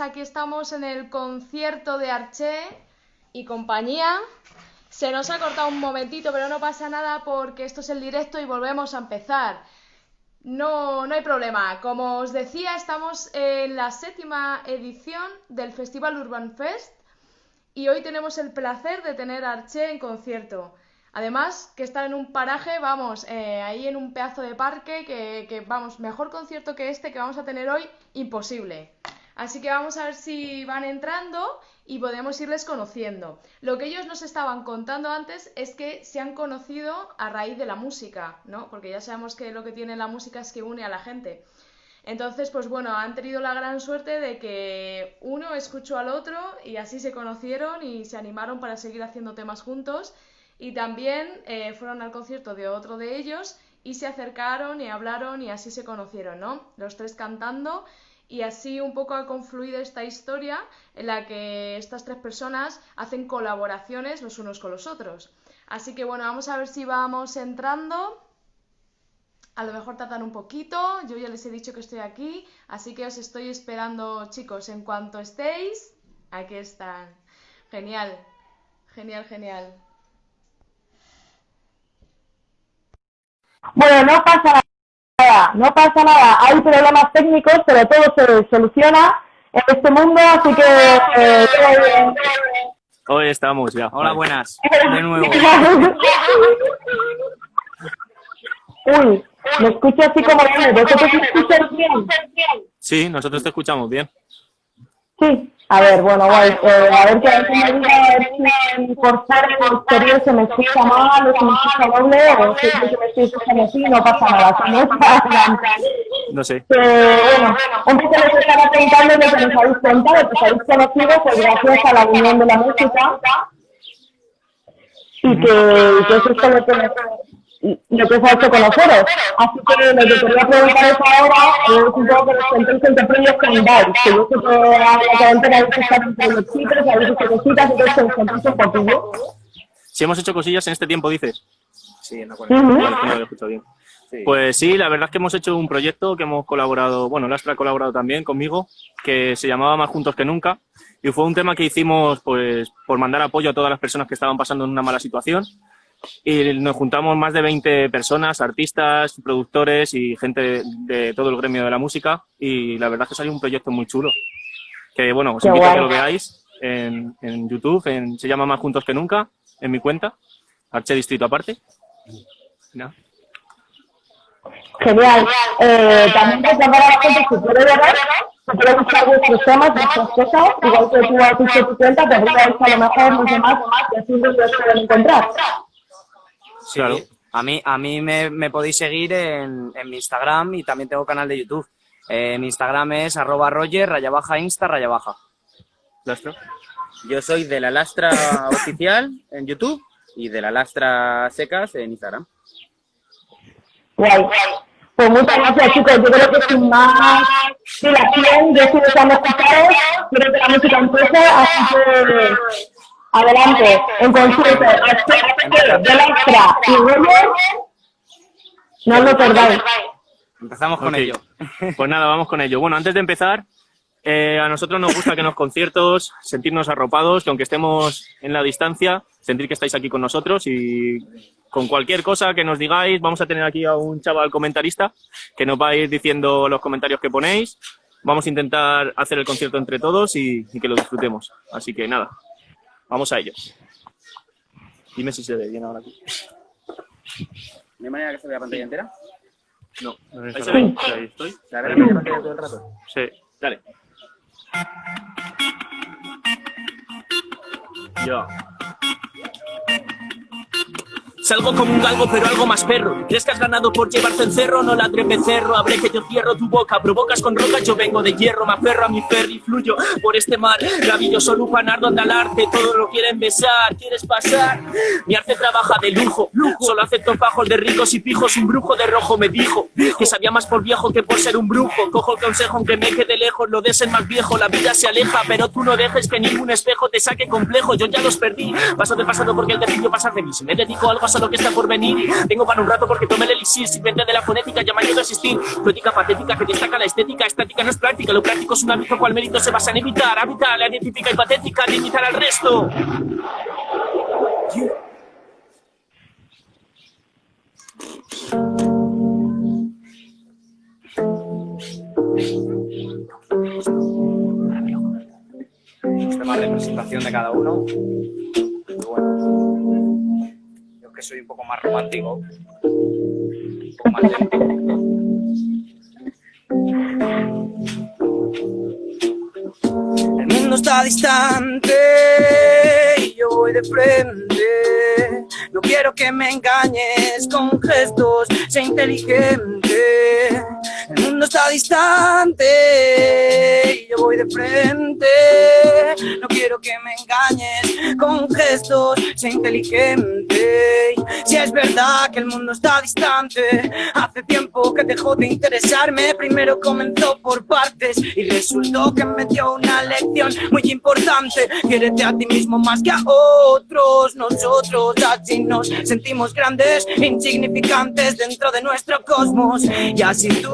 aquí estamos en el concierto de Arché y compañía. Se nos ha cortado un momentito, pero no pasa nada porque esto es el directo y volvemos a empezar. No, no hay problema. Como os decía, estamos en la séptima edición del Festival Urban Fest y hoy tenemos el placer de tener a Arché en concierto. Además, que está en un paraje, vamos, eh, ahí en un pedazo de parque, que, que, vamos, mejor concierto que este que vamos a tener hoy, imposible. Así que vamos a ver si van entrando y podemos irles conociendo. Lo que ellos nos estaban contando antes es que se han conocido a raíz de la música, ¿no? Porque ya sabemos que lo que tiene la música es que une a la gente. Entonces, pues bueno, han tenido la gran suerte de que uno escuchó al otro y así se conocieron y se animaron para seguir haciendo temas juntos y también eh, fueron al concierto de otro de ellos y se acercaron y hablaron y así se conocieron, ¿no? Los tres cantando y así un poco ha confluido esta historia en la que estas tres personas hacen colaboraciones los unos con los otros. Así que bueno, vamos a ver si vamos entrando. A lo mejor tardan un poquito, yo ya les he dicho que estoy aquí, así que os estoy esperando chicos, en cuanto estéis, aquí están. Genial, genial, genial. Bueno, no pasa nada, no pasa nada. Hay problemas técnicos, pero todo se soluciona en este mundo, así que... Eh, Hoy estamos ya. Hola, buenas. De nuevo. Uy, me escucho así como bien. ¿Vosotros me escucháis bien? Sí, nosotros te escuchamos bien. Sí. A ver, bueno, guay. Eh, a ver qué me diga a ver si por ser el exterior se me escucha mal o se me escucha doble o si que me escuchando así, no pasa nada. Si no, no sé. Eh, bueno, un poco les estaba preguntando de que nos habéis contado, que os habéis conocido pues gracias a la unión de la música y que, que eso es todo lo que lo que se ha hecho conoceros. Así que lo que quería preguntar es ahora es un poco que nos contéis en qué premios cantáis, que yo sé que a la cadena habéis estado entre los chicos, habéis hecho cositas, entonces que nos contéis un poquillo. Si hemos hecho cosillas en este tiempo, dices. Sí, en la Uh -huh. no lo he escuchado bien. Sí. Pues sí, la verdad es que hemos hecho un proyecto que hemos colaborado, bueno, Lastra ha colaborado también conmigo, que se llamaba Más Juntos que Nunca, y fue un tema que hicimos pues por mandar apoyo a todas las personas que estaban pasando en una mala situación, y nos juntamos más de 20 personas, artistas, productores y gente de, de, todo el gremio de la música y la verdad es que salió un proyecto muy chulo. Que bueno, os Qué invito guay. a que lo veáis en, en YouTube, en, se llama Más Juntos que Nunca, en mi cuenta, Arche Distrito aparte. ¿No? Genial. Eh, también recordar a la gente que puede ver, que puede buscar vuestros temas, vuestras cosas, igual que tú has dicho tu cuenta, arriba a lo mejor los demás y así los pueden encontrar. Sí, Claro. a mí, a mí me, me podéis seguir en, en mi Instagram y también tengo canal de YouTube. Eh, mi Instagram es arroba roger, raya baja, insta, raya baja. ¿Lastra? Yo soy de la lastra oficial en YouTube y de la lastra secas en Instagram. Guay. Pues muchas gracias, chicos. Yo creo que sin más dilación, yo estoy deseando escucharos. Quiero que la música empiece, así que adelante. En concierto, de Lastra y Roger, no lo perdáis. Empezamos con ello. Pues nada, vamos con ello. Bueno, antes de empezar, eh, a nosotros nos gusta que en los conciertos sentirnos arropados, que aunque estemos en la distancia, sentir que estáis aquí con nosotros y con cualquier cosa que nos digáis, vamos a tener aquí a un chaval comentarista que nos va a ir diciendo los comentarios que ponéis. Vamos a intentar hacer el concierto entre todos y, y que lo disfrutemos. Así que nada, vamos a ello. Dime si se ve bien ahora aquí. ¿De manera que se vea pantalla entera? No, ahí se ve. Ahí estoy. ¿Se ve la pantalla todo el rato? Sí, dale. Ya. Salgo como un galgo, pero algo más perro. ¿Crees que has ganado por llevarte encerro? No ladre becerro, abre que yo cierro tu boca. Provocas con rocas, yo vengo de hierro. Me aferro a mi ferry, fluyo por este mar. Maravilloso lupanar donde al arte todo lo quieren besar. ¿Quieres pasar? Mi arte trabaja de lujo. Solo acepto fajos de ricos y pijos. Un brujo de rojo me dijo que sabía más por viejo que por ser un brujo. Cojo el consejo aunque me quede lejos. Lo de ser más viejo, la vida se aleja. Pero tú no dejes que ningún espejo te saque complejo. Yo ya los perdí. Paso de pasado porque el destino pasa de mí. Si me dedico a algo a pasado que está por venir. Tengo para un rato porque tomé el elixir, sirviente de la fonética, ya me ayuda a existir. Poética patética que destaca la estética, estática no es práctica, lo práctico es un hábito cual mérito se basa en evitar, habitar, la identifica y patética, limitar al resto. Sistema de representación de cada uno. Bueno, que soy un poco más romántico. Un poco más. El mundo está distante y yo voy de frente. No quiero que me engañes con gestos, sé inteligente. Mundo está distante y yo voy de frente. No quiero que me engañes con gestos, sé inteligente. Si es verdad que el mundo está distante, hace tiempo que dejó de interesarme. Primero comenzó por partes y resultó que me dio una lección muy importante. Quiérete a ti mismo más que a otros. Nosotros así nos sentimos grandes, insignificantes dentro de nuestro cosmos. Y así tú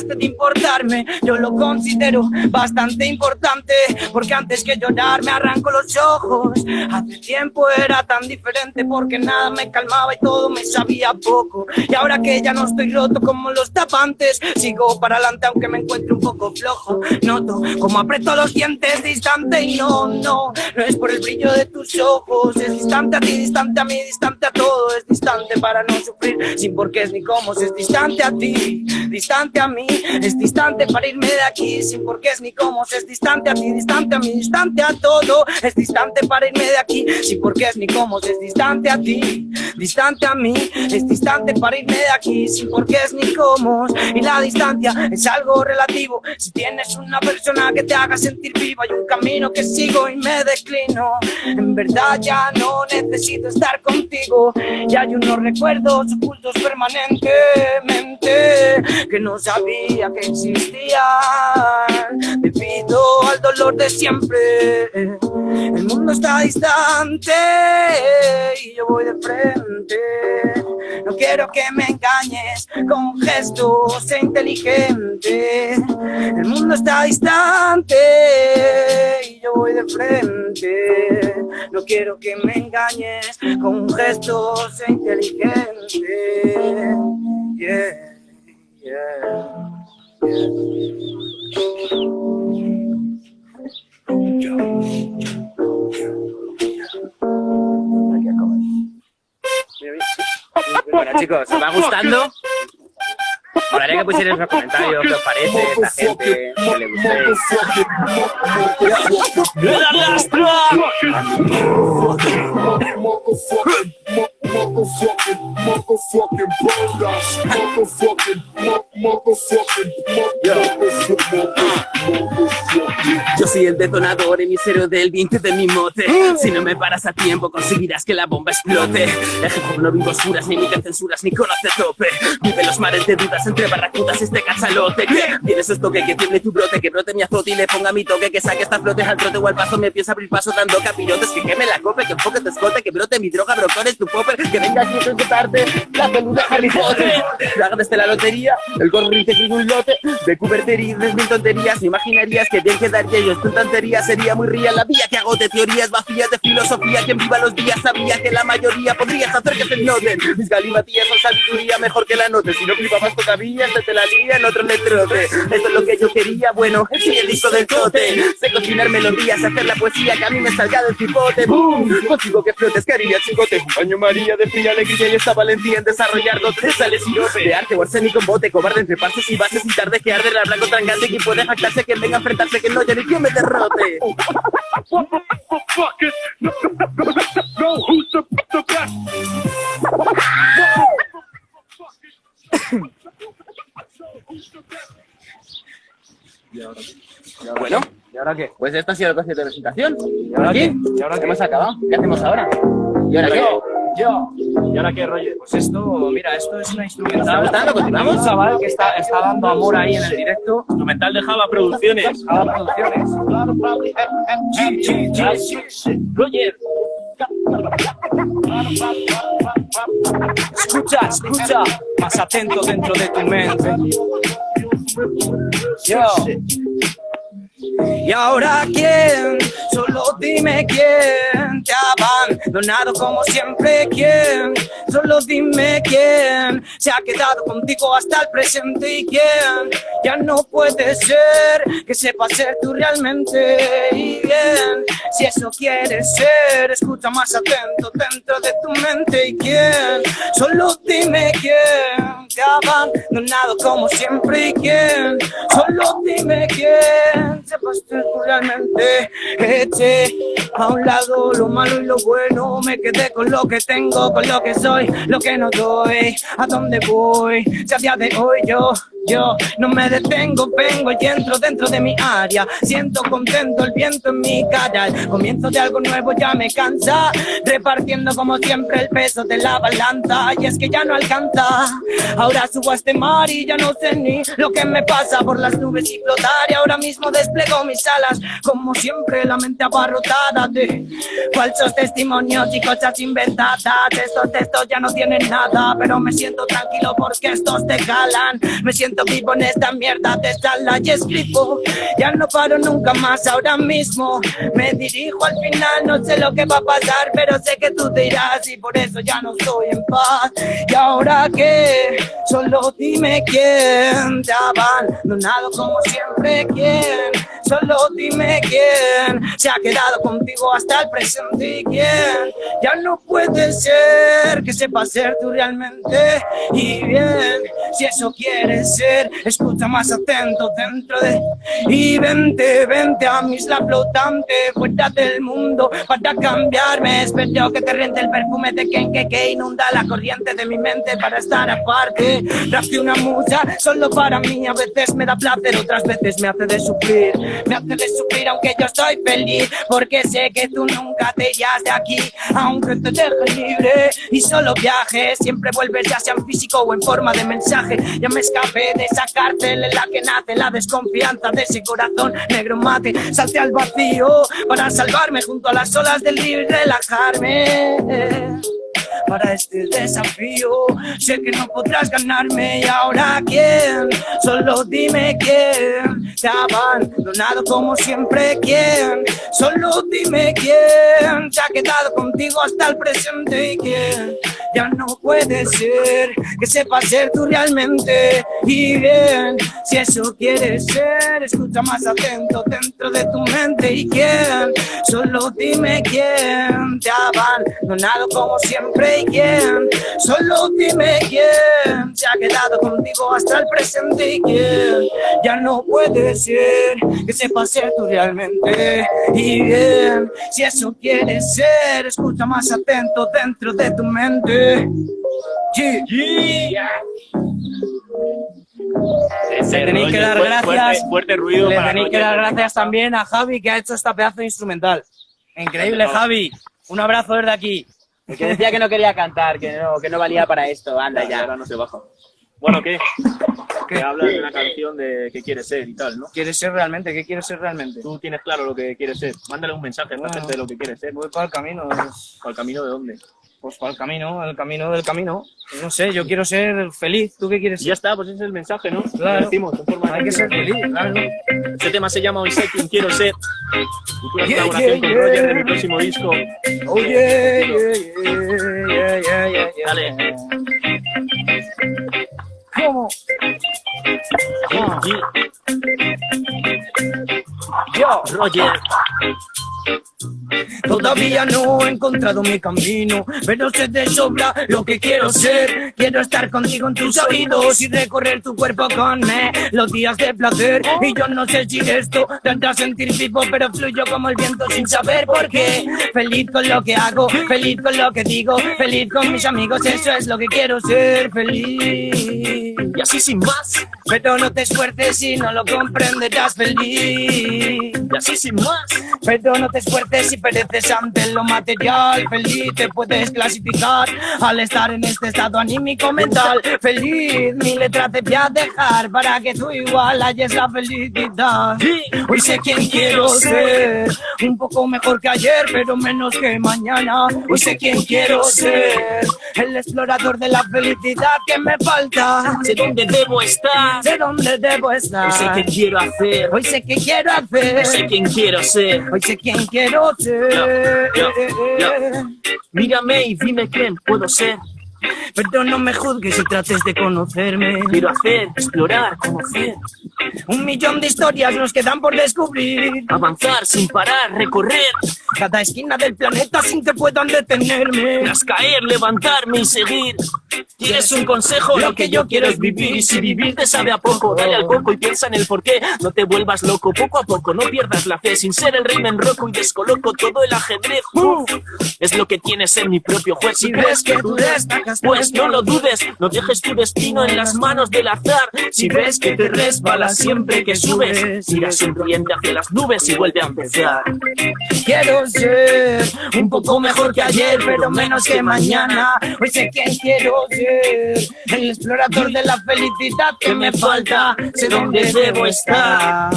dejaste de importarme, yo lo considero bastante importante. Porque antes que llorar me arranco los ojos. Hace tiempo era tan diferente porque nada me calmaba y todo me sabía poco. Y ahora que ya no estoy roto como los tapantes, sigo para adelante aunque me encuentre un poco flojo. Noto como aprieto los dientes distante y no, no, no es por el brillo de tus ojos. Es distante a ti, distante a mí, distante a todo. Es distante para no sufrir sin por qué es ni cómo. Es distante a ti, distante a mí. Es distante para irme de aquí sin es ni cómo. Es distante a ti, distante a mí, distante a todo. Es distante para irme de aquí sin por qué es ni cómo. Es distante a ti, distante a mí. Es distante para irme de aquí sin por qué es ni cómo. Y la distancia es algo relativo. Si tienes una persona que te haga sentir vivo, hay un camino que sigo y me declino. En verdad ya no necesito estar contigo. Y hay unos recuerdos ocultos permanentemente que no sabía que existían. Debido al dolor de siempre, el mundo está distante y yo voy de frente. No quiero que me engañes con gestos inteligentes. El mundo está distante y yo voy de frente. No quiero que me engañes con gestos inteligentes. Yeah, Bueno chicos, ¿os va gustando? Molaría que pusierais los comentarios qué os parece esta gente, que le gustéis. Yo soy el detonador emisero del 20 de mi mote. Si no me paras a tiempo, conseguirás que la bomba explote. Ejecuto no vivo oscuras, ni emite censuras, ni conoce tope. Vive los mares de dudas entre barracudas este cachalote. ¿Qué? Tienes esto que tiene tu brote, que brote mi azote y le ponga mi toque, que saque estas flotes al trote o al paso, me empieza a abrir paso dando capirotes, que queme la cope, que enfoque te escote, que brote mi droga, brotones tu popper, que venga aquí a ejecutarte la peluda Harry Potter. Desde la lotería, el gorro te escribe un lote de cubertería, de mil tonterías, imaginarías que bien quedaría yo tu tontería sería muy real la vía que agote teorías vacías de filosofía, quien viva los días sabía que la mayoría podrías hacer que se noten. Mis galimatías son sabiduría mejor que la note, si no flipabas todavía, se te la lía en otro letrote. Esto es lo que yo quería, bueno, sí, el disco del cote. Sé cocinar melodías, hacer la poesía que a mí me salga del cipote. ¡Bum! Consigo que flotes, que haría chicote. Un baño María de fría alegría y esta valentía en desarrollar dotes. Sale sirope de arte o arsénico en bote, cobarde entre pases y bases y tarde que arde la blanco trangante. Quien puede jactarse que venga a enfrentarse que no, ya ni quien me derrote. Bueno, ¿Y ahora qué? pues esta ha sido el concierto de presentación. ¿Y ahora qué? ¿Y ¿Y ahora qué? Hemos acabado. ¿Qué hacemos ahora? ¿Y ahora qué? Yo. ¿Y ahora qué, Roger? Pues esto, mira, esto es una ¿Está instrumental. gustando? ¿Continuamos? Un chaval que está, está dando amor ahí en el directo. Instrumental de Java Producciones. Java Producciones. Roger. Escucha, escucha, más atento dentro de tu mente. Yo. ¿Y ahora quién? Solo dime quién te ha abandonado como siempre quién. Solo dime quién se ha quedado contigo hasta el presente y quién ya no puede ser que sepa ser tú realmente y bien. Si eso quieres ser, escucha más atento dentro de tu mente y quién. Solo dime quién te ha abandonado como siempre y quién. Solo dime quién sepas realmente. Eché a un lado lo malo y lo bueno. Me quedé con lo que tengo, con lo que soy, lo que no doy. ¿A dónde voy? Si a día de hoy yo yo no me detengo, vengo y entro dentro de mi área. Siento contento el viento en mi cara. El comienzo de algo nuevo ya me cansa. Repartiendo como siempre el peso de la balanza. Y es que ya no alcanza. Ahora subo a este mar y ya no sé ni lo que me pasa por las nubes y flotar. Y ahora mismo desplego mis alas. Como siempre, la mente abarrotada de falsos testimonios y cosas inventadas. Estos textos ya no tienen nada. Pero me siento tranquilo porque estos te calan. Me siento vivo en esta mierda de sala y escribo. Ya no paro nunca más ahora mismo. Me dirijo al final, no sé lo que va a pasar, pero sé que tú te irás y por eso ya no estoy en paz. Y ahora que solo dime quién te abandonado como siempre, quién. Solo dime quién se ha quedado contigo hasta el presente y quién ya no puede ser que sepa ser tú realmente y bien. Si eso quieres escucha más atento dentro de... Y vente, vente a mi isla flotante, fuera del mundo para cambiarme. Espero que te rente el perfume de quien que, que inunda la corriente de mi mente para estar aparte. Traje una musa solo para mí, a veces me da placer, otras veces me hace de sufrir. Me hace de sufrir aunque yo estoy feliz, porque sé que tú nunca te irás de aquí, aunque te dejes libre y solo viajes. Siempre vuelves ya sea en físico o en forma de mensaje. Ya me escapé de esa cárcel en la que nace la desconfianza de ese corazón negro mate. Salte al vacío para salvarme junto a las olas del río y relajarme para este desafío. Sé que no podrás ganarme y ahora quién, solo dime quién. Te ha abandonado como siempre quién, solo dime quién. Se ha quedado contigo hasta el presente y quién ya no puede ser que sepa ser tú realmente. Y bien si eso quieres ser escucha más atento dentro de tu mente. Y quién solo dime quién. Te ha abandonado como siempre y quién solo dime quién se ha quedado contigo hasta el presente y quién ya no puede ser que sepa ser tú realmente y bien si eso quieres ser escucha más atento dentro de tu mente le tenéis que dar gracias. Fuerte, ruido le tenéis que dar gracias también a Javi que ha hecho esta pedazo de instrumental. Increíble, Javi. Un abrazo desde aquí. El que decía que no quería cantar, que no, que no valía para esto. Anda ya. Ahora no se baja. Bueno, ¿qué? Que hablas de una canción de qué quieres ser y tal, ¿no? ¿Quieres ser realmente? ¿Qué quieres ser realmente? Tú tienes claro lo que quieres ser. Mándale un mensaje a esta gente de lo que quieres ser. Voy para el camino. ¿Para el camino de dónde? Pues para el camino, el camino del camino. No sé, yo quiero ser feliz. ¿Tú qué quieres ser? Ya está, pues ese es el mensaje, ¿no? Claro. Lo decimos en forma Hay que ser feliz, claro. Este tema se llama Hoy sé quién quiero ser. Futura Yeah, colaboración yeah, con yeah. Roger de mi próximo disco. Oh yeah, yeah, yeah, yeah, yeah, yeah, yeah. Dale. ¿Cómo? Yo. Roger. Todavía no he encontrado mi camino, pero sé de sobra lo que quiero ser. Quiero estar contigo en tus oídos y recorrer tu cuerpo con eh, los días de placer. Y yo no sé si esto te hará sentir vivo, pero fluyo como el viento sin saber por qué. Feliz con lo que hago, feliz con lo que digo, feliz con mis amigos, eso es lo que quiero ser. Feliz. Y así sin más, Pero no te esfuerces si no lo comprenderás feliz. y así sin más. Pero no te esfuerces si pereces ante lo material. Feliz te puedes clasificar al estar en este estado anímico mental. Feliz, mi letra te voy a dejar para que tú igual halles la felicidad. Hoy sé quién quiero ser, un poco mejor que ayer, pero menos que mañana. Hoy sé quién quiero ser, el explorador de la felicidad que me falta. Sé dónde debo estar, Sé dónde debo estar. y sé qué quiero hacer, Hoy sé qué quiero y sé hacer. quién quiero ser. Hoy sé quién ser. Yo, yo, Mírame y dime quién puedo ser. Pero no me juzgues si trates de conocerme. Quiero hacer, explorar, conocer, Un millón de historias nos quedan por descubrir. avanzar sin parar, recorrer, Cada esquina del planeta sin que puedan detenerme. tras caer, levantarme y seguir. ¿Quieres un consejo? Lo que yo quiero es vivir. Y si vivir te sabe a poco, dale al poco y piensa en el porqué. No te vuelvas loco, poco a poco, no pierdas la fe. Sin ser el rey me enroco y descoloco todo el ajedrez. Uf, es lo que tienes en mi propio juez. Si ves que tú destacas, pues no lo dudes. No dejes tu destino en las manos del azar. Si ves que te resbalas siempre que subes, mira sonriente hacia las nubes y vuelve a empezar. Quiero ser un poco mejor que ayer, pero menos que mañana. Hoy sé quién quiero ser. El explorador de la felicidad que me falta. Sé dónde debo estar.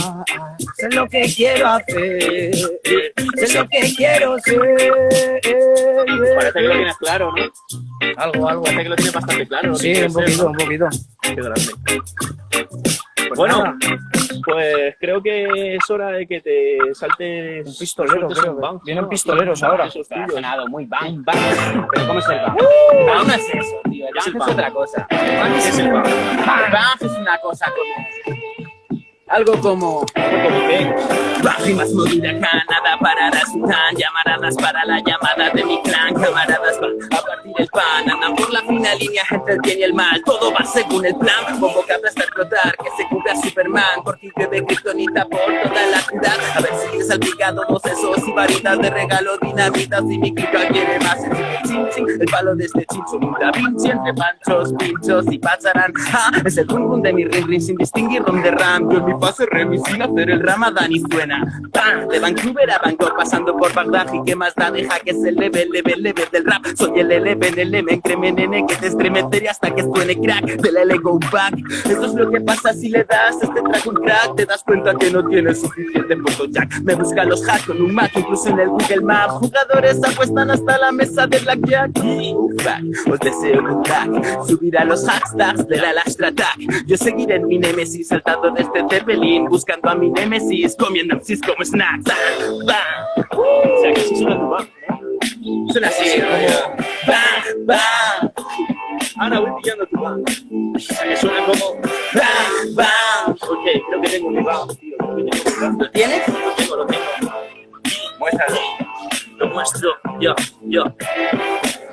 Sé lo que quiero hacer. Sé lo que quiero ser. Parece que lo tienes claro, ¿no? Algo, algo. Parece que lo tienes bastante claro. que Sí, un ser, poquito, ¿no? un poquito. Qué grande. Pues bueno, pues creo que es hora de que te salte Un pistolero, creo. un Vienen ¿no? pistoleros ahora. Eso es Ha sonado muy bang, bang. Pero ¿cómo es el bang? Bang no es eso, tío. El Es el bang es bang. otra cosa. El bang ¿Qué es, el bang? bang es una cosa como... Algo como... Modo huracán, nada parará su tan Llamaradas para la llamada de mi clan Camaradas van a partir el pan Andan por la fina línea entre el bien y el mal Todo va según el plan Convocado hasta explotar Que se cubra Superman Por ti que ve kriptonita por toda la ciudad A ver si es salpicado dos esos y varitas de regalo Dinamitas y mi clica quiere más chin chin, el palo de este chin da Vinci entre panchos, pinchos y pasarán es el rum de mi ring ring Sin distinguir rom de ram Yo fase remi sin hacer el ramadán y suena. ¡Pam! De Vancouver a Bangkok pasando por Bagdad. Y qué más da deja que es el level, level, level del rap. Soy el eleven, el M, nene que te estremeceré hasta que suene crack. Del L go back. Esto es lo que pasa si le das este track un crack. Te das cuenta que no tienes suficiente jack. Me busca los hacks con un Mac, incluso en el Google Maps Jugadores apuestan hasta la mesa de Blackjack y fuck, os deseo un crack. Subir a los hashtags de la Lastra Attack. Yo seguiré en mi Nemesis saltando de este Zeppelin Buscando a mi Nemesis, comiendo MCs como snacks Bang, bang. O sea, que sí suena tu. Suena así, bang, bang, Ahora voy pillando tu bang. O sea, que suena como... bang, bang. Ok, creo que tengo mi bang, tío. ¿Lo tienes? Lo tengo, lo tengo. Muéstralo. Lo muestro. Yo, yo.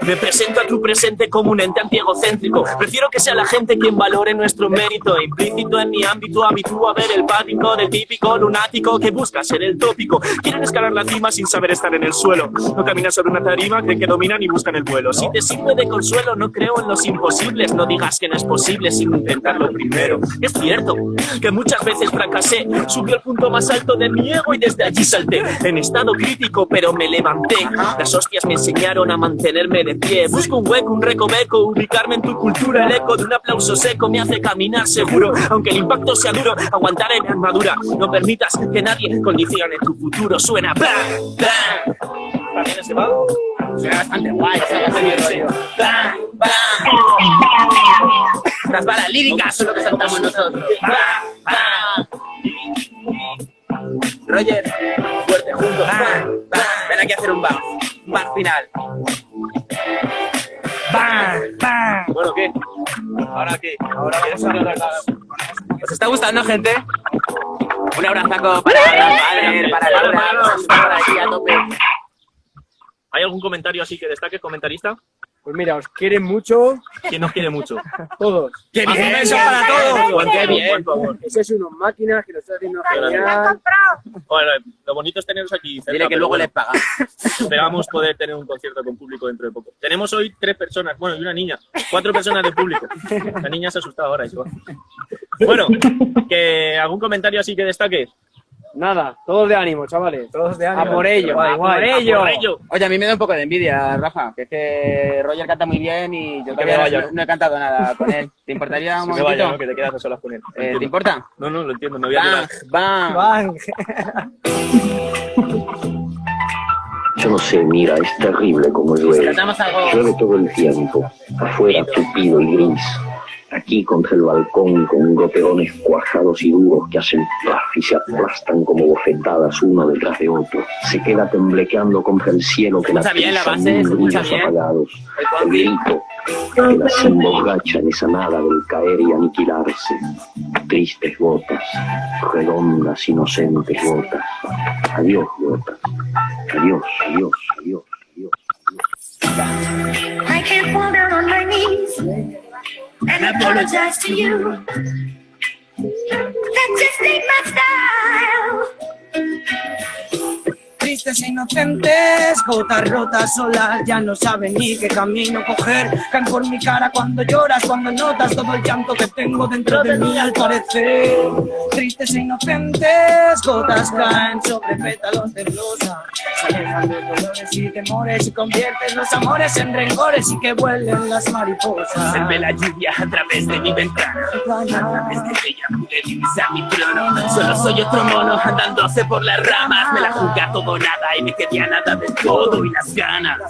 Me presento a tu presente como un ente antiegocéntrico. Prefiero que sea la gente quien valore nuestro mérito. Implícito en mi ámbito, a ver el pático del típico lunático que busca ser el tópico. Quieren escalar la cima sin saber estar en el suelo. No caminan sobre una tarima, creen que dominan y buscan el vuelo. Si te sirve de consuelo, no creo en los imposibles. No digas que no es posible sin intentarlo primero. Es cierto que muchas veces fracasé. Subió al punto más alto de mi ego y desde allí salté. En estado crítico, pero me levanté. Las hostias me enseñaron a mantenerme de pie. Busco un hueco, un recoveco, ubicarme en tu cultura. El eco de un aplauso seco me hace caminar seguro. Aunque el impacto sea duro, aguantaré mi armadura. No permitas que nadie condicione tu futuro. Suena bang, bang. ¿También ese bang? Suena bastante guay, rollo. Bang, bang. Las balas líricas son lo que saltamos nosotros. Bang, bang. Roger, fuerte juntos. Bang, bang. Ven aquí a hacer un bounce. Un bounce final. ¡Bang! ¡Bang! Bueno, ¿qué? ¿Ahora qué? Ahora vamos a hablar ¿Os está gustando, gente? Un abrazaco para Valer, para Laura, para aquí a tope. ¿Hay algún comentario así que destaque, comentarista? Pues mira, os quieren mucho ¿Quién nos quiere mucho? todos. ¡Qué bien! ¡Eso para todos! ¡Qué bien! Por favor. Sois unas máquinas que lo están haciendo genial. Bueno, lo bonito es teneros aquí cerca. Dile que luego bueno, les pagan. Esperamos poder tener un concierto con público dentro de poco. Tenemos hoy tres personas, bueno, y una niña. Cuatro personas de público. La niña se ha asustado ahora, eso. Bueno, que ¿algún comentario así que destaque? Nada, todos de ánimo, chavales. Todos de ánimo. A por ello, Guay, a guay. por ello. Por ello. Oye, a mí me da un poco de envidia, Rafa, que es que Roger canta muy bien y yo todavía vaya, no, ¿no? he cantado nada con él. ¿Te importaría un me momentito? vaya, ¿no? Que te quedas a solas con él. Eh, ¿Te importa? No, no, lo entiendo, me voy a Bang, quedar. bang. Bang. Yo no sé, mira, es terrible como llueve. Llueve todo el tiempo, afuera tupido y gris. Aquí contra el balcón con goterones cuajados y duros que hacen plaf y se aplastan como bofetadas uno detrás de otro. Se queda temblequeando contra el cielo que la bien? apagados. El grito que las emborracha en esa nada del caer y aniquilarse. Tristes gotas, redondas, inocentes gotas. Adiós, gotas. Adiós, adiós, adiós, adiós. I can't fall down on my knees and apologize to you. That just ain't my style. Tristes e inocentes, gotas rotas solas, ya no saben ni qué camino coger. Caen por mi cara cuando lloras, cuando notas todo el llanto que tengo dentro de mí al parecer. Tristes e inocentes, gotas caen sobre pétalos de rosa. Se alejan los dolores y temores y convierten los amores en rencores y que vuelen las mariposas. Se ve la lluvia a través de mi ventana. A través de ella pude divisar mi trono. Solo soy otro mono andándose por las ramas. Me la juzga todo nada y me quedé nada del todo. Y las ganas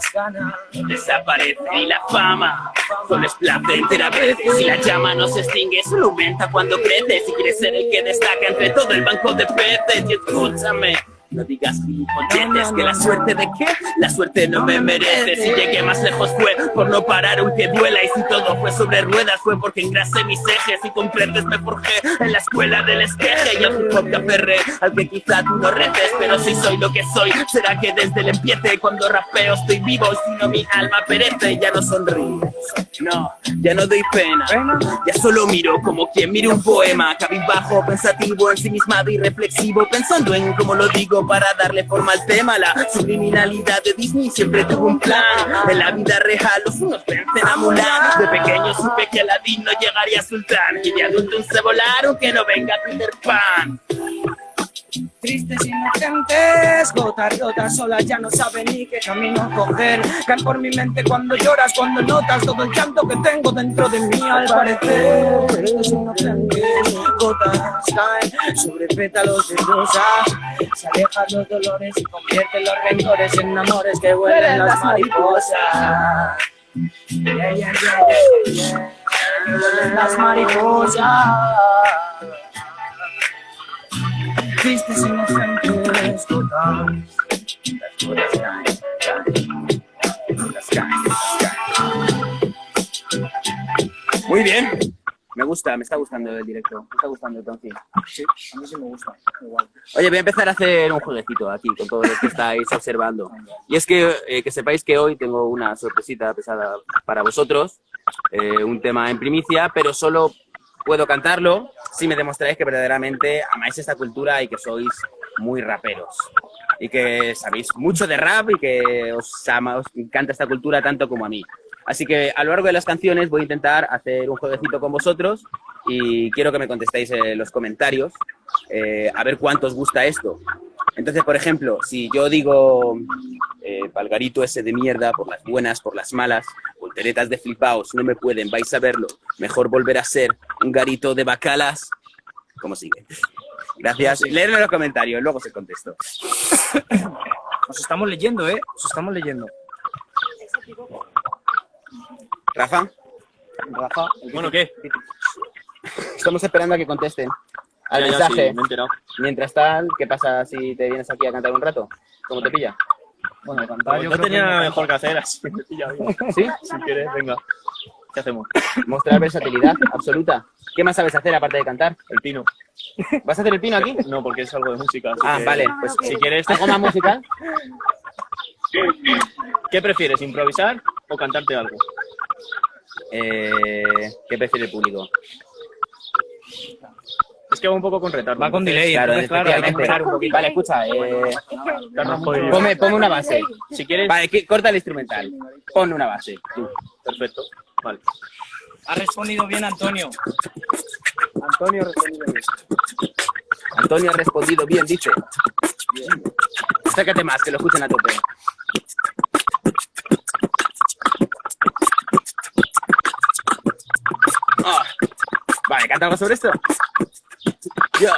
desaparecen y la fama solo es placentera a veces. Y la llama no se extingue, solo aumenta cuando crece. Si quieres ser el que destaca entre todo el banco de peces, y escúchame. No digas gilipolleces, que la suerte de qué, la suerte no me merece. Si llegué más lejos fue por no parar aunque duela. Y si todo fue sobre ruedas fue porque engrasé mis ejes. Y comprendes me forjé en la escuela del esqueje. Y hip hop que aferré, al que quizá tú no reces. Pero si soy lo que soy, será que desde el empiece cuando rapeo estoy vivo. Y si no mi alma perece, ya no sonrío. No, ya no doy pena. Ya solo miro como quien mira un poema. Cabizbajo, pensativo, ensimismado y reflexivo. Pensando en cómo lo digo para darle forma al tema. La subliminalidad de Disney siempre tuvo un plan. En la vida real, los unos vencen a Mulan. De pequeño supe que Aladdin no llegaría a Sultán. Y de adulto se volaron que no venga Peter Pan. Tristes inocentes, gotas rotas solas, ya no saben ni qué camino coger. Caen por mi mente cuando lloras, cuando notas todo el llanto que tengo dentro de mí al parecer. Tristes inocentes, gotas caen sobre pétalos de rosa. Se alejan los dolores y convierten los rencores en amores que huelen las mariposas. Yeah, yeah, las mariposas. Tristes gotas. Las. Muy bien. Me gusta, me está gustando el directo. Me está gustando el. Sí, a mí sí me gusta. Igual. Oye, voy a empezar a hacer un jueguecito aquí con todos los que estáis observando. Y es que, eh, que sepáis que hoy tengo una sorpresita pesada para vosotros, eh, un tema en primicia, pero solo puedo cantarlo si me demostráis que verdaderamente amáis esta cultura y que sois muy raperos. Y que sabéis mucho de rap y que os, ama, os encanta esta cultura tanto como a mí. Así que a lo largo de las canciones voy a intentar hacer un jueguecito con vosotros y quiero que me contestéis en los comentarios eh, a ver cuánto os gusta esto. Entonces, por ejemplo, si yo digo eh, Palgarito ese de mierda, por las buenas, por las malas, volteretas de flipaos, no me pueden, vais a verlo. Mejor volver a ser un garito de bacalas. ¿Cómo sigue? Gracias. Leerme en los comentarios, luego se contesto. Os estamos leyendo, ¿eh? Os estamos leyendo. Rafa, Rafa, Bueno, ¿qué? estamos esperando a que contesten al Ya, ya, mensaje. sí, me. Mientras tal, ¿qué pasa si te vienes aquí a cantar un rato? ¿Cómo te pilla? bueno, cantar yo no creo tenía que- mejor que hacer, así me pilla bien. ¿Sí? Si quieres, venga. ¿Qué hacemos? Mostrar versatilidad absoluta. ¿Qué más sabes hacer aparte de cantar? El pino. ¿Vas a hacer el pino aquí? No, porque es algo de música. así Ah, que, vale, pues Si quieres, ¿Algo más musical? ¿qué prefieres? ¿Improvisar o cantarte algo? Eh, ¿Qué prefiere el público? Es que va un poco con retardo. Va con delay, Claro, entonces, claro, hay que esperar un poquito. Vale, escucha, eh, ponme, ponme una base. Si quieres, Vale, que- corta el instrumental. Pon una base. tú. perfecto. Vale. Ha respondido bien Antonio. Antonio ha respondido bien. Antonio ha respondido bien, dice. Sácate más, que lo escuchen a tope. Ah, Vale, ¿canta algo sobre esto? Yo,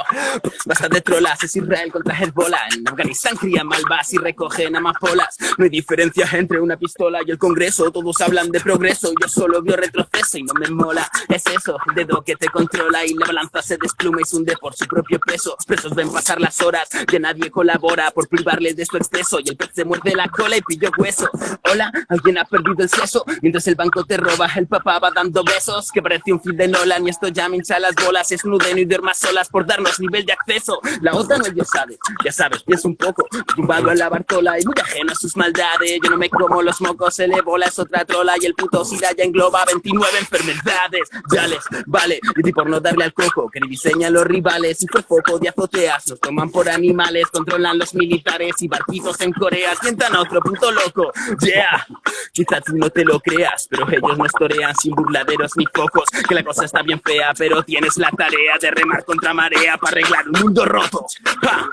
bastante trolas, es Israel contra Hezbollah. En Afganistán crían malvas y recogen amapolas. No hay diferencia entre una pistola y el Congreso. Todos hablan de progreso, yo solo veo retroceso y no me mola. Es eso, dedo que te controla y la balanza se despluma y se hunde por su propio peso. Presos ven pasar las horas, que nadie colabora por privarles de su exceso. Y el pez se muerde la cola y pilló hueso. Hola, alguien ha perdido el seso. Mientras el banco te roba, el papá va dando besos. Que parece un film de Nolan y esto ya me hincha las bolas. Esnuden y duermas solas por darnos nivel de acceso. La otra no Dios sabe, ya sabes, pienso un poco. Tumbado en la Bartola y muy ajeno a sus maldades. Yo no me como los mocos, el ébola es otra trola. Y el puto SIDA ya engloba 29 enfermedades. Ya les vale, y por no darle al coco, que diseñan los rivales. Y por foco de azoteas, nos toman por animales. Controlan los militares y barquitos en Corea. Sientan a otro puto loco. Yeah, quizás tú no te lo creas, pero ellos nos torean sin burladeros ni focos. Que la cosa está bien fea, pero tienes la tarea de remar contra marea para arreglar un mundo roto. ¡Ja!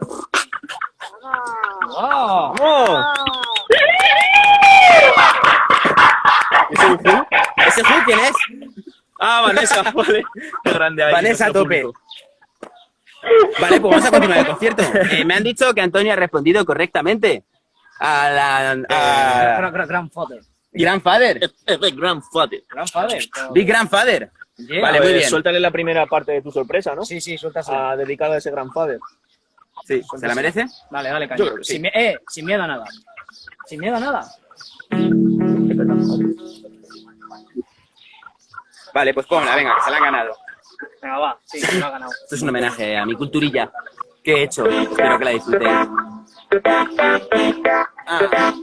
¡Oh! ¡Oh! ¿Ese es Who? ¿Ese Who quién es? Ah, Vanessa, vale. Qué grande hay. Vanessa, nuestro tope. público. Vale, pues vamos a continuar el concierto. Eh, me han dicho que Antonio ha respondido correctamente a la a Gran- gran- Grandfather. Grandfather, Es Grandfather. Grandfather. Big Grandfather. Yeah. Vale, muy bien. Suéltale la primera parte de tu sorpresa, ¿no? Sí, sí, suéltase. A dedicada a ese Grandfather. Sí, ¿se la merece? Dale, dale, caña. Sí. sin, eh, sin miedo a nada. Sin miedo a nada. Vale, pues ponla, venga, que se la han ganado. Venga, va. Sí, se lo ha ganado. Esto es un homenaje a mi culturilla que he hecho. Espero que la disfrutéis. Ah.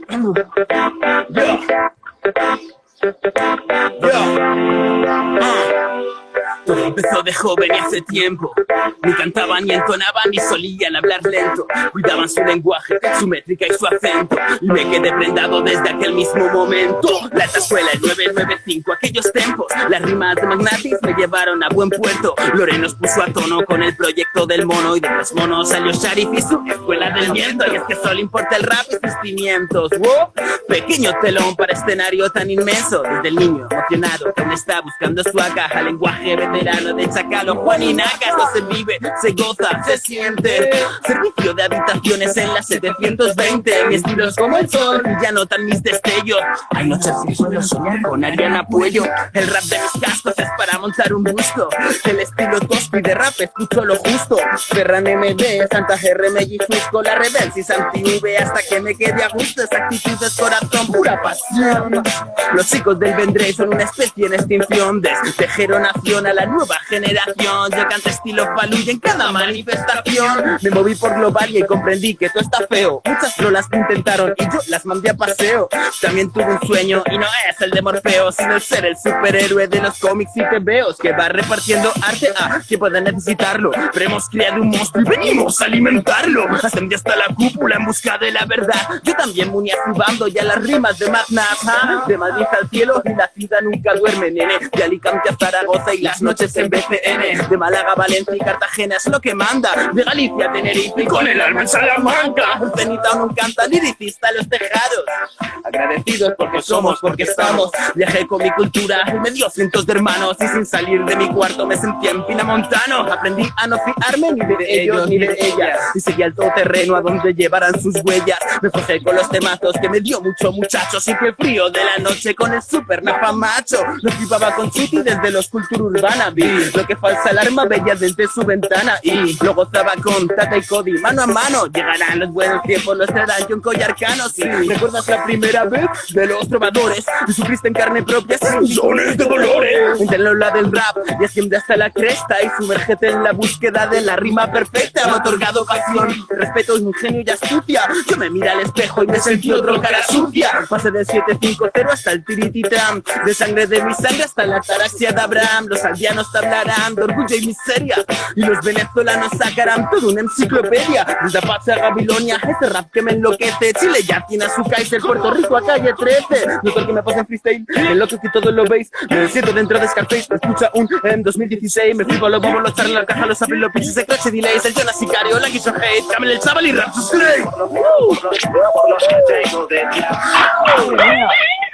Yo. Yo. Todo empezó de joven y hace tiempo. Ni cantaban, ni entonaban, ni solían hablar lento. Cuidaban su lenguaje, su métrica y su acento. Y me quedé prendado desde aquel mismo momento. La alta escuela, el 995, aquellos tiempos. Las rimas de Magnatis me llevaron a buen puerto. Lore nos puso a tono con el proyecto del mono. Y de los monos salió Sharif y su escuela del viento. Y es que solo importa el rap y sus pimientos. ¡Wow! Pequeño telón para escenario tan inmenso. Desde el niño emocionado, quien está buscando su agaja. Lenguaje veterano de Chacalo, Juan y Nacas. No se vive, se goza, se siente. Servicio de habitaciones en la 720. Mi estilo es como el sol ya notan mis destellos. Hay noches sin suelo soñar con Ariana Puello. El rap de mis cascos es para montar un busto. El estilo tosco y de rap escucho lo justo. Ferran MD, Santa GRM y Fusco, la rebel y Santi V hasta que me quede a gusto. Esa actitud es corazón, pura pasión. Los chicos del Vendré son una especie en extinción. Desde Tejero Nación a la nueva generación. Yo canto estilo Faluya en cada manifestación. Me moví por Globalia y comprendí que todo está feo. Muchas trolas que intentaron y yo las mandé a paseo. También tuve un sueño y no es el de Morfeo, sino el ser el superhéroe de los cómics y tebeos que va repartiendo arte a quien pueda necesitarlo. Pero hemos creado un monstruo y venimos a alimentarlo. Ascendí hasta la cúpula en busca de la verdad. Yo también me uní a su bando y a las rimas de Magnat. ¿ah? De Madrid al cielo y la ciudad nunca duerme, nene. De Alicante a Zaragoza y las noches en BCN. De Málaga, Valencia y Cartagena es lo que manda. De Galicia Tenerife y con el alma en Salamanca. Cenita no canta liricista en los tejados. Agradecidos porque somos, porque estamos. Viajé con mi cultura y me dio cientos de hermanos. Y sin salir de mi cuarto me sentía en Pinamontano. Aprendí a no fiarme ni de ellos ni de ellas. Y seguí al todoterreno a donde llevaran sus huellas. Me forjé con los temazos que me dio mucho muchacho. Sin que el frío de la noche con el super napa macho. Lo flipaba con Chuti desde los cultura urbana. Vi lo que falsa alarma veía desde su ventana y lo gozaba con Tata y Cody mano a mano. Llegarán los buenos tiempos, los traerán con collar cano. Sí, ¿recuerdas la primera vez de los trovadores? Y sufriste en carne propia sones de dolores. Inténtalo la del rap y asciende hasta la cresta y sumérgete en la búsqueda de la rima perfecta. Me ha otorgado pasión, respeto, ingenio y astucia. Yo me mira al espejo y me sentí otro cara sucia. Pasé del 750 hasta el tirititram. De sangre de mi sangre hasta la taraxia de Abraham. Los aldeanos te hablarán de orgullo y miseria. Y los venezolanos sacarán toda una enciclopedia. Desde Apache a Babilonia, este rap que me enloquece. Chile ya tiene a su Kaiser, Puerto Rico a calle 13. No que me pasa en freestyle, el loco que todos lo veis. Me siento dentro de Scarface, me escucha un en 2016. Me flipo, lo vamos a echar en la caja, los abren los pinches de coche delays. El Jonas Sicario, la quiso hate, Camel el chaval y rap Slay.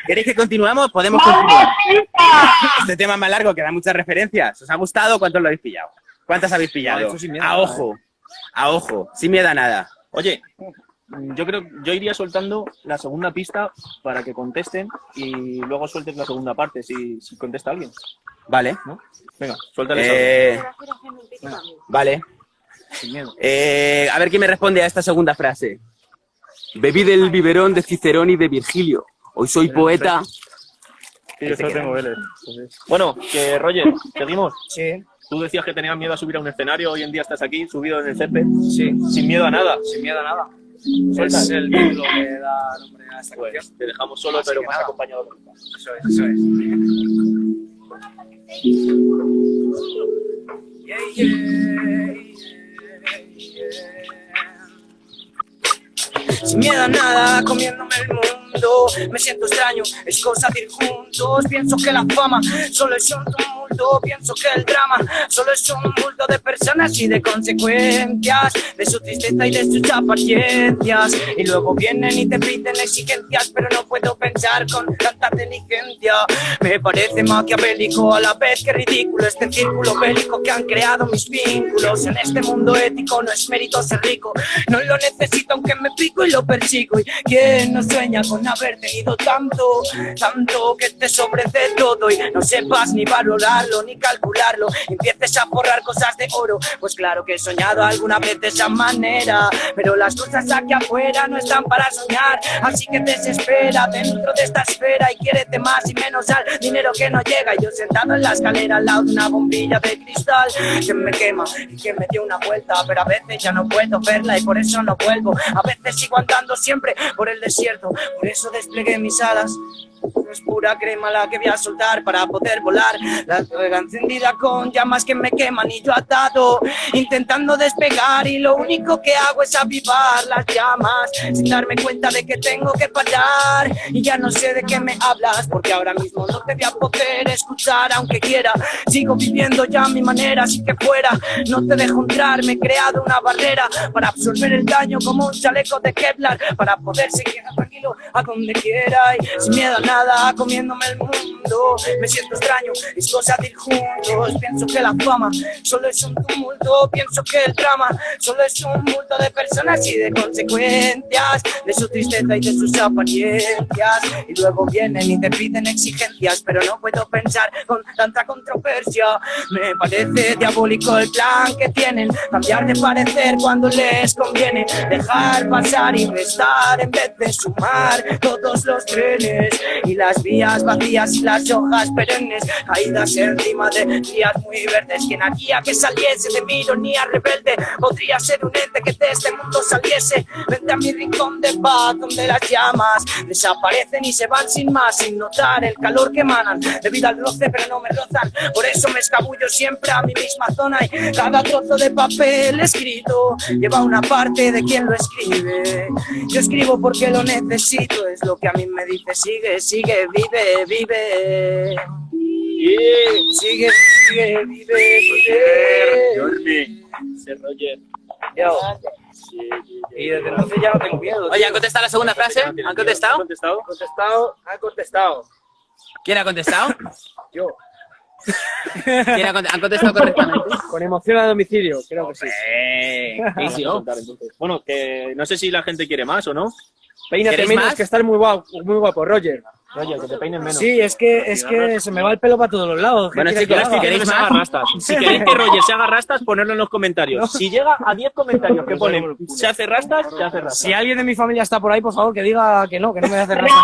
¿Queréis que continuemos? Podemos continuar. Este tema es más largo, que da muchas referencias. ¿Os ha gustado? ¿Cuántos lo habéis pillado? ¿Cuántas habéis pillado? A ojo, a ojo, sin miedo a nada. Oye, yo creo, yo iría soltando la segunda pista para que contesten y luego sueltes la segunda parte si, si contesta alguien. Vale. ¿no? Venga, suéltale Eh, vale. sin miedo. Eh, a ver quién me responde a esta segunda frase. Bebí del biberón de Cicerón y de Virgilio. Hoy soy poeta. Sí, yo Este solo queda. tengo Vélez. Bueno, que Roger, seguimos. Sí, Tú decías que tenías miedo a subir a un escenario, hoy en día estás aquí, subido en el césped, sí. sin miedo a nada. Sin miedo a nada. Suelta. Es el título que da nombre a esta Pues canción. te dejamos solo, Así pero más nada. acompañado. Eso es, eso es. Yeah, yeah, yeah. Sin miedo a nada, comiéndome el mundo. Me siento extraño, es cosa de ir juntos. Pienso que la fama solo es un tumulto. Pienso que el drama solo es un multo de personas y de consecuencias. De su tristeza y de sus apariencias. Y luego vienen y te piden exigencias, pero no puedo pensar con tanta inteligencia. Me parece maquiavélico a la vez que ridículo este círculo bélico que han creado mis vínculos. En este mundo ético no es mérito ser rico. No lo necesito aunque me pico y lo persigo. ¿Y quién no sueña con haber tenido tanto, tanto que te sobre de todo y no sepas ni valorarlo ni calcularlo? Empieces a forrar cosas de oro. Pues claro que he soñado alguna vez de esa manera, pero las cosas aquí afuera no están para soñar. Así que desespera dentro de esta esfera y quiérete más y menos al dinero que no llega. Y yo sentado en la escalera al lado de una bombilla de cristal que me quema y que me dio una vuelta, pero a veces ya no puedo verla y por eso no vuelvo. A veces sigo andando siempre por el desierto, por eso desplegué mis alas. Es pura crema la que voy a soltar para poder volar. La rueda encendida con llamas que me queman y yo atado, intentando despegar. Y lo único que hago es avivar las llamas, sin darme cuenta de que tengo que parar. Y ya no sé de qué me hablas, porque ahora mismo no te voy a poder escuchar, aunque quiera. Sigo viviendo ya a mi manera, así que fuera. No te dejo entrar, me he creado una barrera para absorber el daño como un chaleco de Kevlar, para poder seguir tranquilo a donde quiera y sin miedo a nada, comiéndome el mundo. Me siento extraño, es cosa de ir juntos. Pienso que la fama solo es un tumulto, pienso que el drama solo es un multo de personas y de consecuencias, de su tristeza y de sus apariencias. Y luego vienen y te piden exigencias, pero no puedo pensar con tanta controversia. Me parece diabólico el plan que tienen, cambiar de parecer cuando les conviene, dejar pasar y restar en vez de sumar todos los trenes y las vías vacías y las hojas perennes caídas encima de días muy verdes. Quien haría que saliese de mi ironía rebelde podría ser un ente que de este mundo saliese. Vente a mi rincón de paz donde las llamas desaparecen y se van sin más, sin notar el calor que emanan debido al roce, pero no me rozan. Por eso me escabullo siempre a mi misma zona y cada trozo de papel escrito lleva una parte de quien lo escribe. Yo escribo porque lo necesito, es lo que a mí me dice, sigue, sigue, vive, vive. Sigue, sigue, vive, vive. Ese Roger. Yo. Y desde entonces ya no tengo miedo. Oye, ¿han contestado la segunda frase? ¿Han ¿Han contestado? contestado? contestado, ha contestado. ¿Quién ha contestado? Yo. ¿Quién ha cont- ¿Han contestado correctamente? Con emoción a domicilio, creo que sí. Sí, soltar, entonces. Bueno, que no sé si la gente quiere más o no. Peínate ¿Queréis menos más? que estás muy guapo, muy guapo, Roger. Roger, que te peinen menos. Sí, es que, es que se me va el pelo para todos los lados. ¿Qué Bueno, chicos, que si queréis que se más? haga rastas. Si queréis que Roger se haga rastas, ponedlo en los comentarios. Si llega a 10 comentarios que ponen se hace rastas, se hace rastas. Si alguien de mi familia está por ahí, por favor, que diga que no, que no me hace rastas.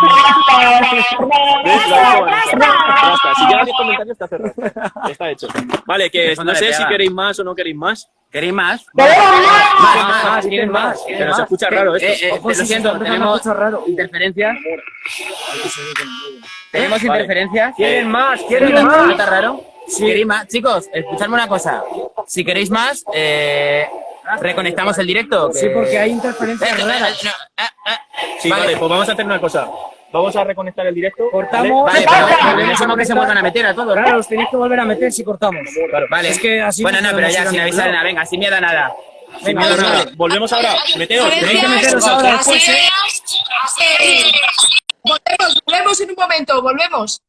Vanessa. Rastas. Si llega a 10 comentarios, te hace rastas. Está hecho. Vale, que no sé si queréis más o no queréis más. ¿Queréis más? Más, más, quieren más. quieren Pero se más. escucha raro esto. Eh, eh, Ojo, lo siento, tenemos raro. interferencias. ¿Tenemos Vale. interferencias? ¿Quieren más? ¿Quieren ¿Quieren más? más? ¿Está raro? ¿Queréis más? Chicos, escuchadme una cosa. Si queréis más, eh, reconectamos el directo. Sí, porque hay interferencias Eh, eh, raras. no, eh, eh. Sí, Vale. vale, pues vamos a hacer una cosa. Vamos a reconectar el directo. Cortamos. Vale, Vale, pero volvemos a necesitamos que se vuelvan a meter a todos. Claro, los tenéis que volver a meter si cortamos. Vale. Es que así Bueno, no, pero ya, sin avisar nada. Venga, sin miedo a nada. Sin miedo a nada. Volvemos ahora. Meteos. Tenéis que meteros ahora después, ¿eh? Volvemos, volvemos en un momento, volvemos.